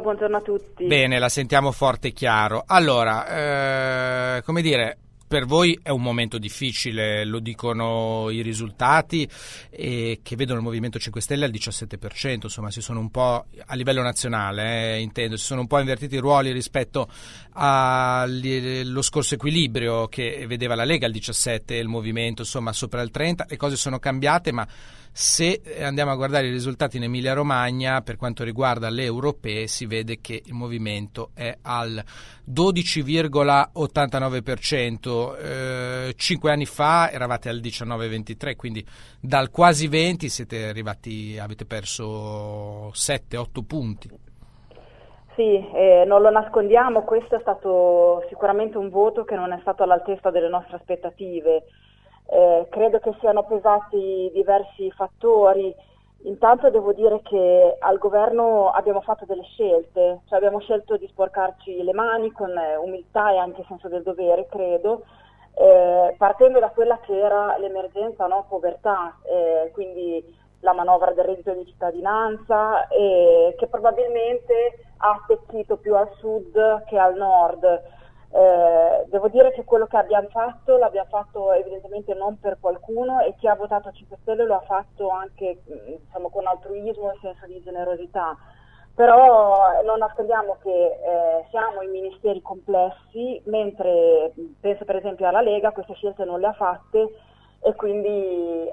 buongiorno a tutti. Bene, la sentiamo forte e chiaro. Allora, eh, come dire, per voi è un momento difficile, lo dicono i risultati eh, che vedono il Movimento 5 Stelle al 17%, insomma si sono un po' a livello nazionale, eh, intendo, si sono un po' invertiti i ruoli rispetto allo scorso equilibrio che vedeva la Lega al 17% e il Movimento insomma sopra il 30%, le cose sono cambiate ma se andiamo a guardare i risultati in Emilia Romagna per quanto riguarda le europee si vede che il movimento è al 12,89%, eh, cinque anni fa eravate al 19,23%, quindi dal quasi 20 siete arrivati, avete perso 7-8 punti. Sì, eh, non lo nascondiamo, questo è stato sicuramente un voto che non è stato all'altezza delle nostre aspettative. Eh, credo che siano pesati diversi fattori. Intanto devo dire che al governo abbiamo fatto delle scelte, cioè abbiamo scelto di sporcarci le mani con eh, umiltà e anche senso del dovere, credo, eh, partendo da quella che era l'emergenza no? povertà, eh, quindi la manovra del reddito di cittadinanza, che probabilmente ha attecchito più al sud che al nord. Eh, devo dire che quello che abbiamo fatto l'abbiamo fatto evidentemente non per qualcuno e chi ha votato 5 Stelle lo ha fatto anche diciamo, con altruismo e senso di generosità. Però non nascondiamo che eh, siamo in ministeri complessi, mentre penso per esempio alla Lega queste scelte non le ha fatte e quindi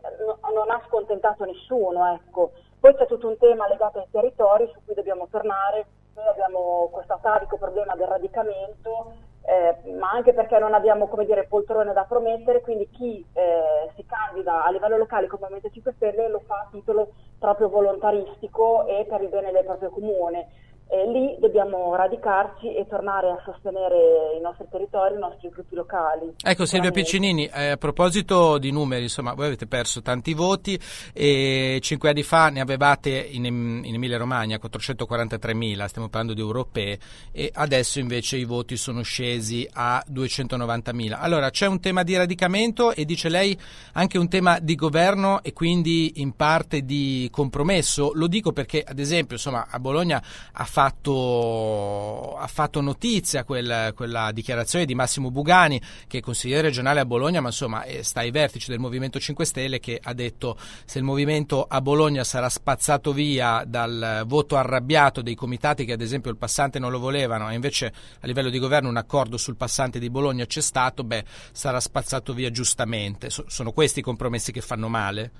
non ha scontentato nessuno. Ecco. Poi c'è tutto un tema legato ai territori su cui dobbiamo tornare. Noi abbiamo questo atavico problema del radicamento eh, ma anche perché non abbiamo come dire, poltrone da promettere, quindi chi eh, si candida a livello locale come Movimento 5 Stelle lo fa a titolo proprio volontaristico e per il bene del proprio comune. E lì dobbiamo radicarci e tornare a sostenere i nostri territori, i nostri gruppi locali. Ecco Silvia Piccinini, eh, a proposito di numeri, insomma, voi avete perso tanti voti e cinque anni fa ne avevate in, in Emilia Romagna 443 mila, stiamo parlando di europee, e adesso invece i voti sono scesi a 290 mila. Allora c'è un tema di radicamento e dice lei anche un tema di governo e quindi in parte di compromesso. Lo dico perché ad esempio insomma, a Bologna ha fatto, ha fatto notizia quel, quella dichiarazione di Massimo Bugani, che è consigliere regionale a Bologna, ma insomma sta ai vertici del Movimento 5 Stelle, che ha detto se il movimento a Bologna sarà spazzato via dal voto arrabbiato dei comitati che ad esempio il passante non lo volevano e invece a livello di governo un accordo sul passante di Bologna c'è stato, beh, sarà spazzato via giustamente. So, sono questi i compromessi che fanno male?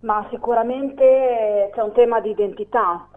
Ma sicuramente c'è un tema di identità,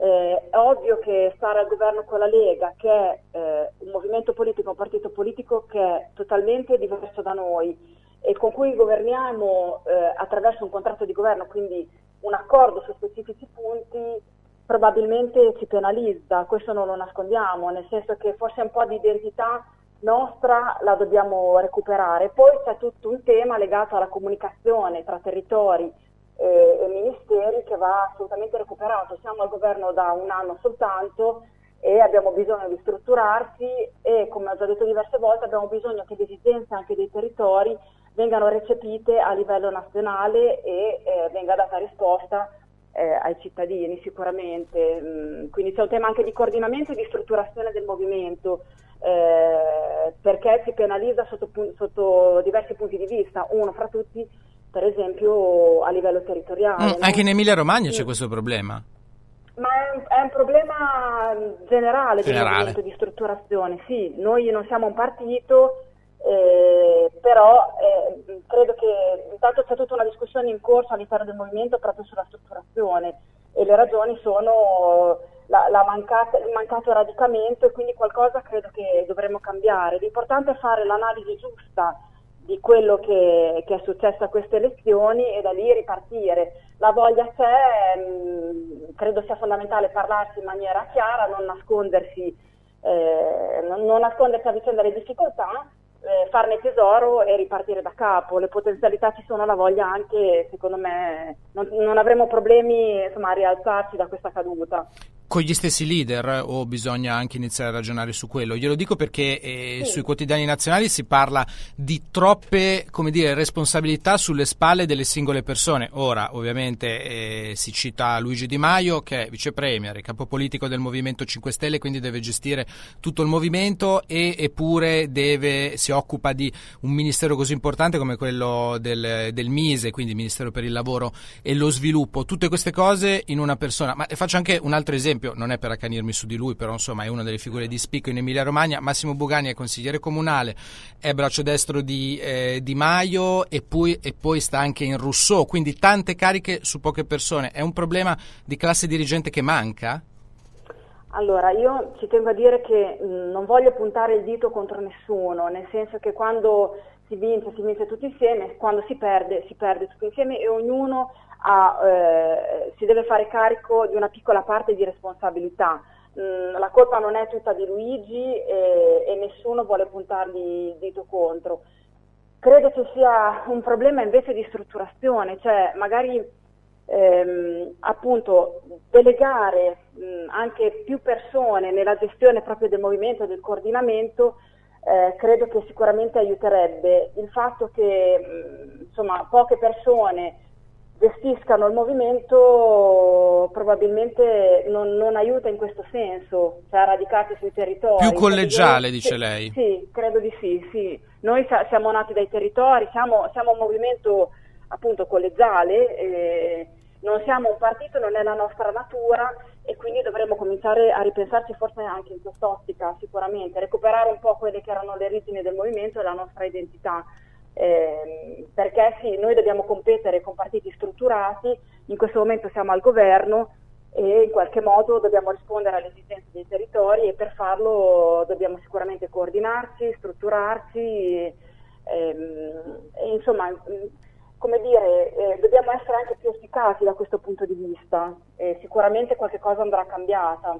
eh, è ovvio che stare al governo con la Lega, che è eh, un movimento politico, un partito politico che è totalmente diverso da noi e con cui governiamo eh, attraverso un contratto di governo, quindi un accordo su specifici punti, probabilmente ci penalizza, questo non lo nascondiamo, nel senso che forse un po' di identità nostra la dobbiamo recuperare. Poi c'è tutto un tema legato alla comunicazione tra territori, eh, e ministeri che va assolutamente recuperato. Siamo al governo da un anno soltanto e abbiamo bisogno di strutturarsi e come ho già detto diverse volte abbiamo bisogno che le esigenze anche dei territori vengano recepite a livello nazionale e eh, venga data risposta eh, ai cittadini sicuramente. Mm, quindi c'è un tema anche di coordinamento e di strutturazione del movimento eh, perché si penalizza sotto, sotto diversi punti di vista. Uno fra tutti per esempio a livello territoriale. Mm, no? Anche in Emilia Romagna sì. c'è questo problema? Ma è un, è un problema generale, generale. di strutturazione, sì, noi non siamo un partito, eh, però eh, credo che intanto c'è tutta una discussione in corso all'interno del movimento proprio sulla strutturazione e le ragioni sono la, la mancata, il mancato radicamento e quindi qualcosa credo che dovremmo cambiare. L'importante è fare l'analisi giusta di quello che, che, è successo a queste elezioni e da lì ripartire. La voglia c'è, mm, credo sia fondamentale parlarsi in maniera chiara, non nascondersi, eh, non nascondersi a vicenda le difficoltà, eh, farne tesoro e ripartire da capo. Le potenzialità ci sono, la voglia anche, secondo me, non, non avremo problemi insomma, a rialzarci da questa caduta. Con gli stessi leader o bisogna anche iniziare a ragionare su quello? Glielo dico perché eh, sì. sui quotidiani nazionali si parla di troppe come dire, responsabilità sulle spalle delle singole persone. Ora, ovviamente, eh, si cita Luigi Di Maio che è vice premier, capo politico del Movimento 5 Stelle, quindi deve gestire tutto il movimento e eppure deve, si occupa di un ministero così importante come quello del, del Mise, quindi Ministero per il Lavoro e lo Sviluppo. Tutte queste cose in una persona. Ma faccio anche un altro esempio esempio, non è per accanirmi su di lui, però insomma è una delle figure di spicco in Emilia Romagna, Massimo Bugani è consigliere comunale, è braccio destro di eh, Di Maio e poi, e poi sta anche in Rousseau, quindi tante cariche su poche persone. È un problema di classe dirigente che manca? Allora, io ci tengo a dire che mh, non voglio puntare il dito contro nessuno, nel senso che quando si vince, si vince tutti insieme, quando si perde, si perde tutti insieme e ognuno ha, eh, si deve fare carico di una piccola parte di responsabilità. Mm, la colpa non è tutta di Luigi e, e nessuno vuole puntargli il dito contro. Credo che sia un problema invece di strutturazione, cioè magari ehm, appunto delegare mh, anche più persone nella gestione proprio del movimento e del coordinamento eh, credo che sicuramente aiuterebbe. Il fatto che mh, insomma, poche persone gestiscano il movimento probabilmente non, non, aiuta in questo senso, cioè a radicarsi sui territori. Più collegiale, dice lei? Sì, credo di sì, sì. Noi sa- siamo nati dai territori, siamo, siamo un movimento appunto collegiale, eh, non siamo un partito, non è la nostra natura e quindi dovremmo cominciare a ripensarci forse anche in quest'ottica sicuramente, recuperare un po' quelle che erano le origini del movimento e la nostra identità eh, perché sì, noi dobbiamo competere con partiti strutturati, in questo momento siamo al governo e in qualche modo dobbiamo rispondere alle esigenze dei territori e per farlo dobbiamo sicuramente coordinarci, strutturarci, ehm, insomma, come dire, eh, dobbiamo essere anche più efficaci da questo punto di vista e sicuramente qualche cosa andrà cambiata.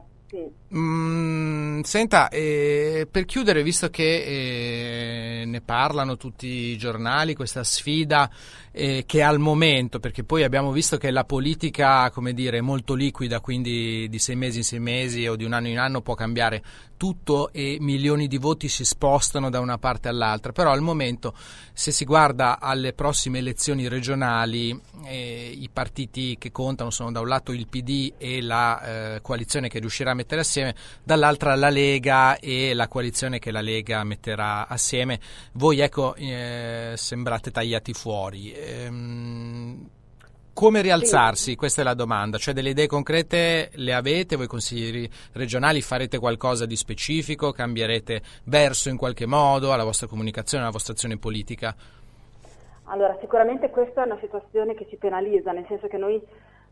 Mm, senta, eh, per chiudere, visto che eh, ne parlano tutti i giornali, questa sfida eh, che al momento, perché poi abbiamo visto che la politica, dire, è molto liquida, quindi di sei mesi in sei mesi o di un anno in anno può cambiare tutto e milioni di voti si spostano da una parte all'altra, però al momento se si guarda alle prossime elezioni regionali eh, i partiti che contano sono da un lato il PD e la eh, coalizione che riuscirà a mettere assieme, dall'altra la Lega e la coalizione che la Lega metterà assieme. Voi ecco eh, sembrate tagliati fuori. Ehm, come rialzarsi? Sì. Questa è la domanda. Cioè delle idee concrete le avete? Voi consiglieri regionali farete qualcosa di specifico? Cambierete verso in qualche modo alla vostra comunicazione, alla vostra azione politica? Allora, sicuramente questa è una situazione che ci penalizza, nel senso che noi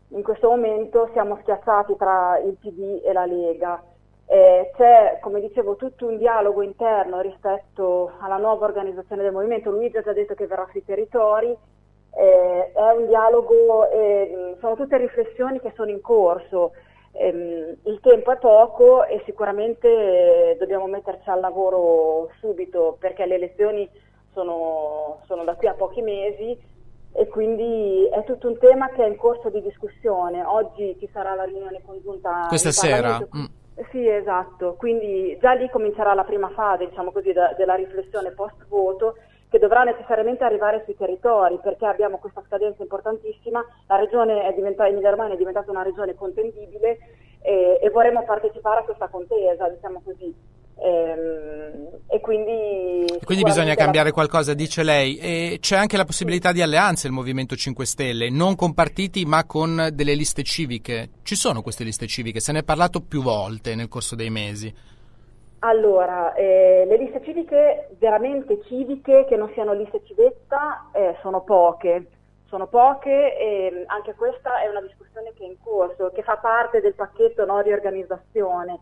in questo momento siamo schiacciati tra il PD e la Lega. Eh, c'è, come dicevo, tutto un dialogo interno rispetto alla nuova organizzazione del movimento. Luigi ha già detto che verrà sui territori, eh, è un dialogo, eh, sono tutte riflessioni che sono in corso. Eh, il tempo è poco e sicuramente dobbiamo metterci al lavoro subito perché le elezioni sono, sono da qui a pochi mesi e quindi è tutto un tema che è in corso di discussione. Oggi ci sarà la riunione congiunta. Questa sera? Mm. Sì, esatto, quindi già lì comincerà la prima fase diciamo così, da, della riflessione post voto che dovrà necessariamente arrivare sui territori perché abbiamo questa scadenza importantissima, la regione è diventata, Emilia Romagna è diventata una regione contendibile e, e vorremmo partecipare a questa contesa, diciamo così. Ehm, e quindi, quindi bisogna cambiare qualcosa, dice lei. E c'è anche la possibilità di alleanze il Movimento 5 Stelle, non con partiti ma con delle liste civiche. Ci sono queste liste civiche? Se ne è parlato più volte nel corso dei mesi. Allora, eh, le liste civiche, veramente civiche, che non siano liste civetta, eh, sono poche. Sono poche e anche questa è una discussione che è in corso, che fa parte del pacchetto no, riorganizzazione.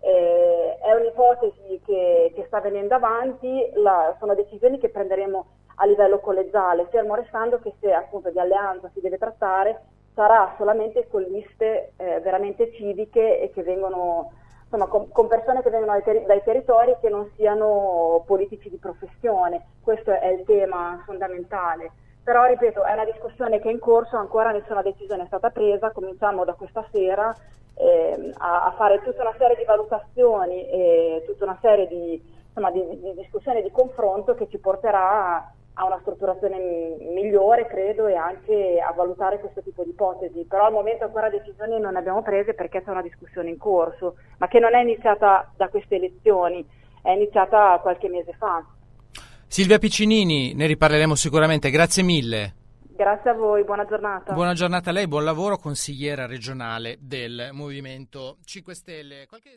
Eh, è un'ipotesi che, che, sta venendo avanti, la, sono decisioni che prenderemo a livello collegiale, fermo restando che se appunto di alleanza si deve trattare sarà solamente con liste eh, veramente civiche e che vengono insomma, con, con, persone che vengono dai, ter- dai territori che non siano politici di professione, questo è il tema fondamentale. Però, ripeto, è una discussione che è in corso, ancora nessuna decisione è stata presa, cominciamo da questa sera eh, a, a, fare tutta una serie di valutazioni e tutta una serie di, insomma, di, di discussioni di confronto che ci porterà a una strutturazione migliore, credo, e anche a valutare questo tipo di ipotesi. Però al momento ancora decisioni non ne abbiamo prese perché c'è una discussione in corso, ma che non è iniziata da queste elezioni, è iniziata qualche mese fa. Silvia Piccinini, ne riparleremo sicuramente, grazie mille. Grazie a voi, buona giornata. Buona giornata a lei, buon lavoro, consigliera regionale del Movimento 5 Stelle. Qualche...